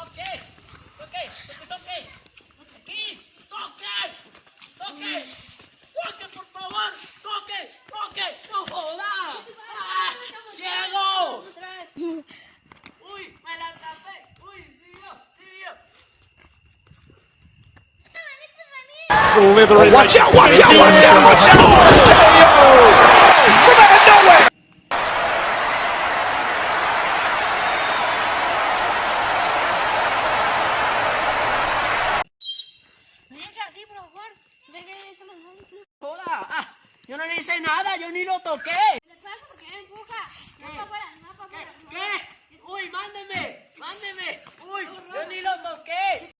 toque, toque, toque, toque, aquí, toque, toque, toque, por favor, toque, toque, no jodas, ¡Ah, ciego, uy, me la tapé, uy, siguió, siguió. So little, watch out, watch out, watch out, watch out, watch out. Joda, ah, yo no le hice nada, yo ni lo toqué. Salgo porque me empuja. No para afuera, no para afuera. ¿Qué? Uy, mándeme, mándeme. Uy, yo ni lo toqué.